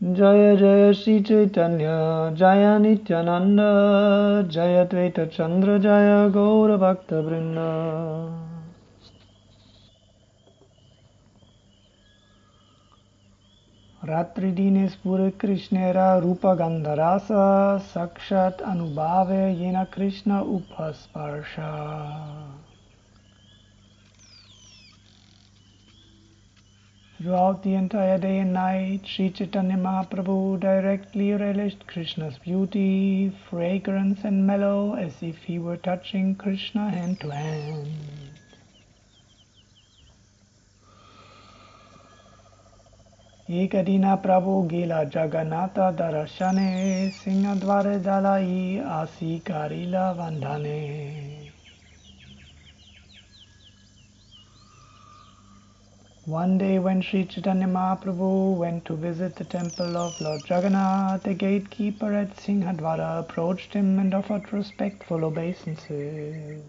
जय जय श्री चैतन्य जय नित्यानन्द जय द्वैतचन्द्र जय गौरभक्तवृन्द। रात्रिदिने स्फुर रूपगन्धरास साक्षात् अनुभावे येन Krishna उपस्पर्श। Throughout the entire day and night, Sri Chaitanya Mahaprabhu directly relished Krishna's beauty, fragrance and mellow as if he were touching Krishna hand to hand. Ekadina Prabhu Gila Jagannatha Darashane Singadware Dalai Asi Karila Vandhane One day when Sri Chaitanya Mahaprabhu went to visit the temple of Lord Jagannath, the gatekeeper at Singhadwara approached him and offered respectful obeisances.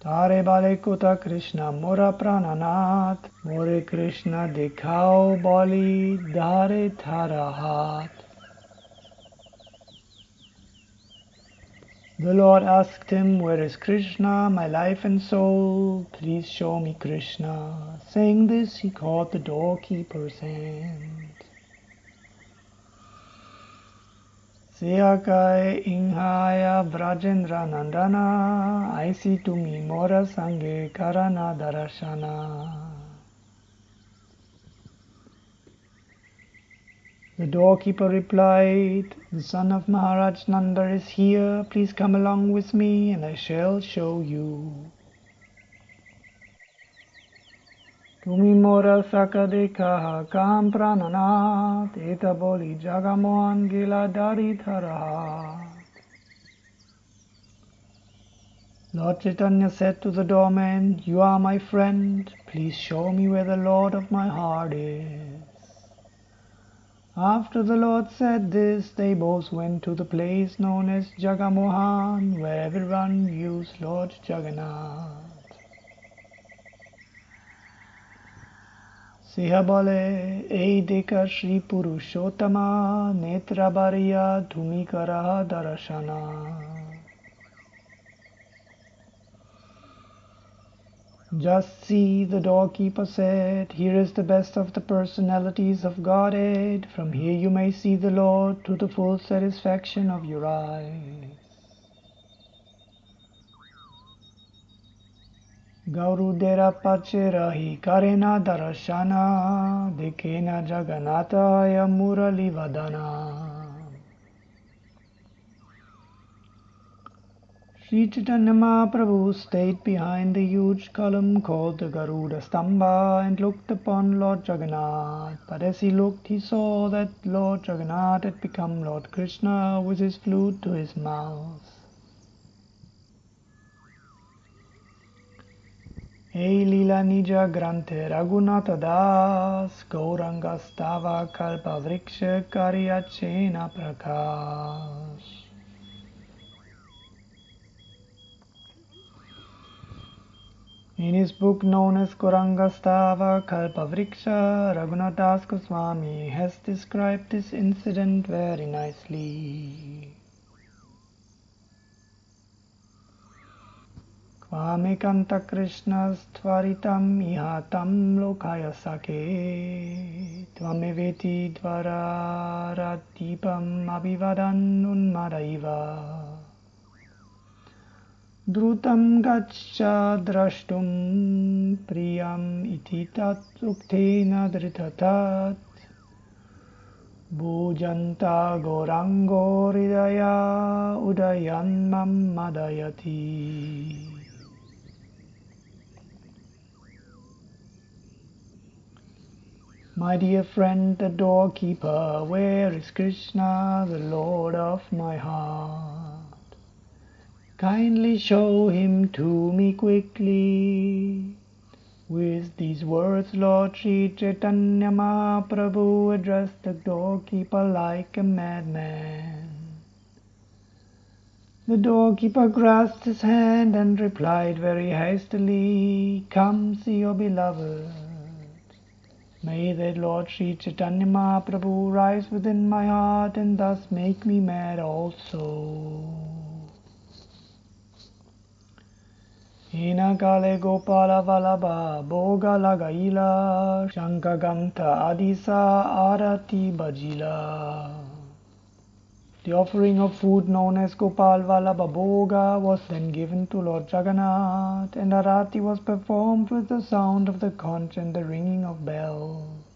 Tare bale kuta Krishna mora prananath, more Krishna dikhao bali dhare tharahat. The Lord asked him, Where is Krishna, my life and soul? Please show me Krishna. Saying this, he caught the doorkeeper's hand. Siyakai Inhaya Vrajendra Nandana, I see to me Mora Sange Karana Darashana. The doorkeeper replied, The son of Maharaj Nanda is here. Please come along with me and I shall show you. Sakadekaha kam prananat eta boli jagamohan gila dari tharaha. Lord Chaitanya said to the doorman, You are my friend. Please show me where the Lord of my heart is. After the Lord said this, they both went to the place known as Jagamohan, where everyone views Lord Jagannath. সিংহ বলে এই দেখা শ্রী পুরুষোত্তমা নেত্রা বাড়িয়া তুমি করা Darshana Just see, the doorkeeper said, here is the best of the personalities of Godhead. From here you may see the Lord to the full satisfaction of your eyes. Gaurudera Pacherahi Karena Darashana Dikena Jagannataya Murali Vadana Sri Chaitanya Mahaprabhu stayed behind the huge column called the Garuda Stambha and looked upon Lord Jagannath. But as he looked, he saw that Lord Jagannath had become Lord Krishna with his flute to his mouth. Hey Lila Nija Granthe Raghunatha Das Gauranga Stava Kalpa Vriksha Karyachena Prakash In his book known as Gaurangastava Kalpavriksha, Raghunath Das Goswami has described this incident very nicely. Kvamekanta Krishnastvaritam ihatam lokaya sake Tvameveti dvararatipam Drutam gaccha drashtum priyam iti tat uktena dritatat Bhujanta gorango ridaya udayan My dear friend, the doorkeeper, where is Krishna, the Lord of my heart? Kindly show him to me quickly. With these words, Lord Sri Chaitanya Mahaprabhu addressed the doorkeeper like a madman. The doorkeeper grasped his hand and replied very hastily, Come see your beloved. May the Lord Sri Chaitanya Mahaprabhu rise within my heart and thus make me mad also. The offering of food known as Gopal Vallabha Bhoga was then given to Lord Jagannath, and Arati was performed with the sound of the conch and the ringing of bells.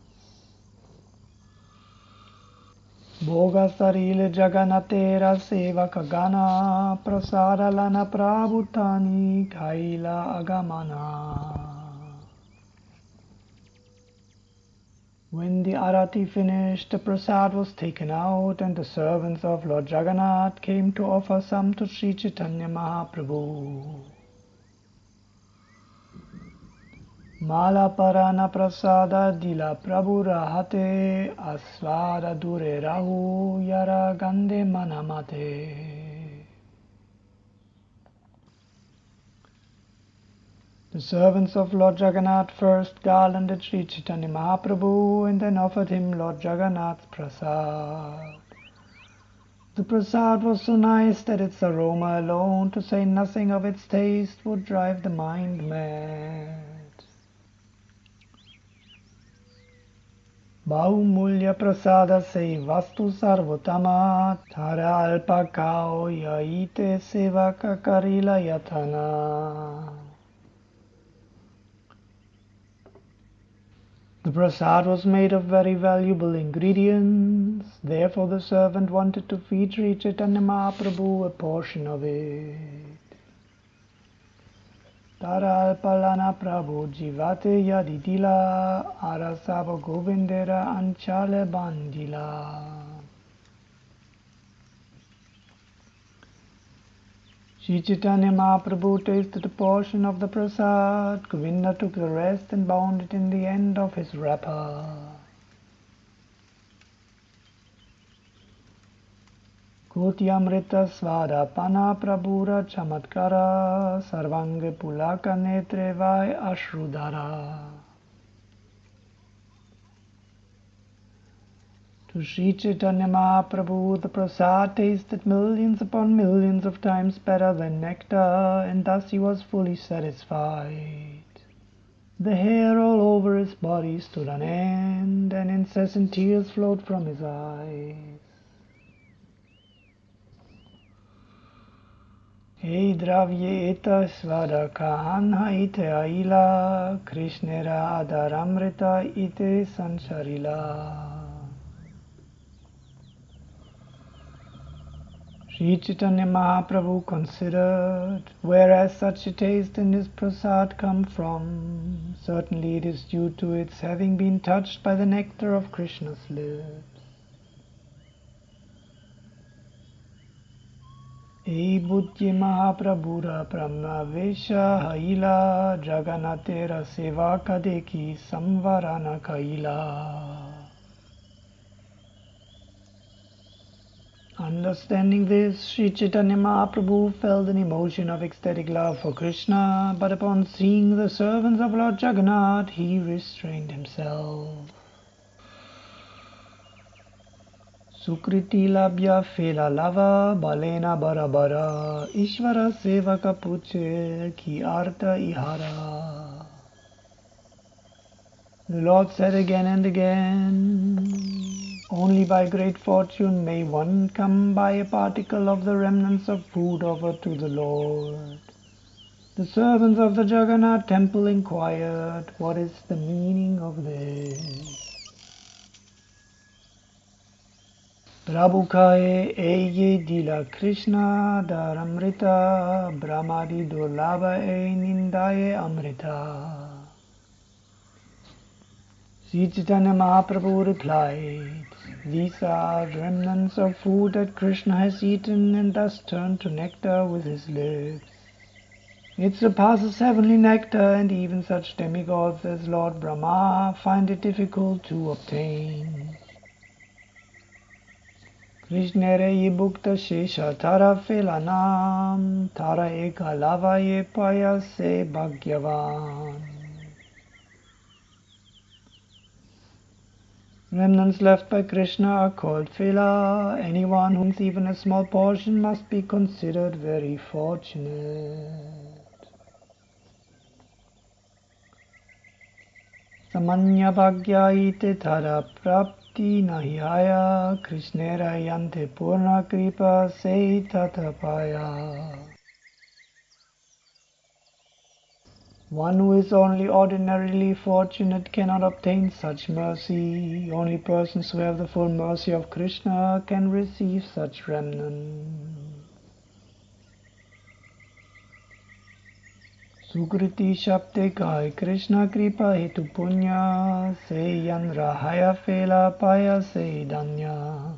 When the arati finished, the prasad was taken out, and the servants of Lord Jagannath came to offer some to Sri Chaitanya Mahaprabhu. Mala parana prasada dila prabhu rahate asvara dure rahu yara gande manamate. The servants of Lord Jagannath first garlanded Sri Chaitanya Mahaprabhu and then offered him Lord Jagannath's prasad. The prasad was so nice that its aroma alone, to say nothing of its taste, would drive the mind mad. Alpa kao yaite sevaka karila yatana. The prasad was made of very valuable ingredients, therefore the servant wanted to feed Sri Chaitanya Mahaprabhu a portion of it. Taral palana prabhu jivate yadidila arasava govindera anchale bandila. Sri Chaitanya Mahaprabhu tasted a portion of the prasad, Govinda took the rest and bound it in the end of his wrapper. Prabhura chamatkara sarvange pulaka netre vai ashrudara. To Sri Chaitanya Mahaprabhu the prasad tasted millions upon millions of times better than nectar, and thus he was fully satisfied. The hair all over his body stood on end, and incessant tears flowed from his eyes. Eta svada kahanha ite aila, Krishnera adaramrita ite sancharila. Sri Chaitanya Mahaprabhu considered, whereas such a taste in his prasad come from, certainly it is due to its having been touched by the nectar of Krishna's lips. E buddhi Mahaprabhura Pramavesha Haila Jagannatera Seva Kadeki Samvarana Kaila. Understanding this, Sri Chaitanya Mahaprabhu felt an emotion of ecstatic love for Krishna, but upon seeing the servants of Lord Jagannath, he restrained himself. Fela lava balena barabara Ishvara sevaka puche ki arta ihara. The Lord said again and again, only by great fortune may one come by a particle of the remnants of food offered to the Lord. The servants of the Jagannath temple inquired, What is the meaning of this? Prabhu kahe eye dila Krishna daramrita brahmadi durlabha e nindaye amrita. Sri Chaitanya Mahaprabhu replied, These are remnants of food that Krishna has eaten and thus turned to nectar with his lips. It surpasses heavenly nectar, and even such demigods as Lord Brahma find it difficult to obtain. Shesha tara bhagyavan. Remnants left by Krishna are called Phela. Anyone who even a small portion must be considered very fortunate. One who is only ordinarily fortunate cannot obtain such mercy. Only persons who have the full mercy of Krishna can receive such remnant. Sukriti Shabde Kai Krishna Kripa Hetu Punya Se Yan Rahaya Fela Paya Se Danya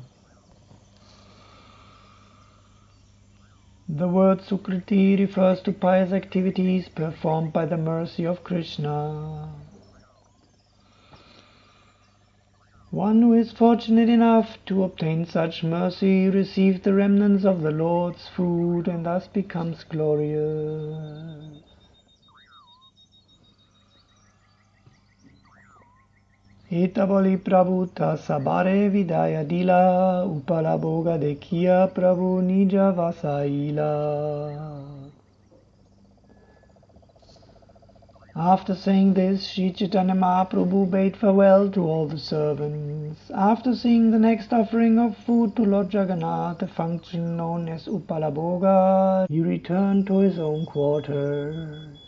The word Sukriti refers to pious activities performed by the mercy of Krishna. One who is fortunate enough to obtain such mercy receives the remnants of the Lord's food and thus becomes glorious. Sabare Vidaya Dila Upala Boga Dekia Prabhu Nija Vasaila. After saying this, Sri Chaitanya Mahaprabhu bade farewell to all the servants. After seeing the next offering of food to Lord Jagannath, a function known as Upala-bhoga, he returned to his own quarters.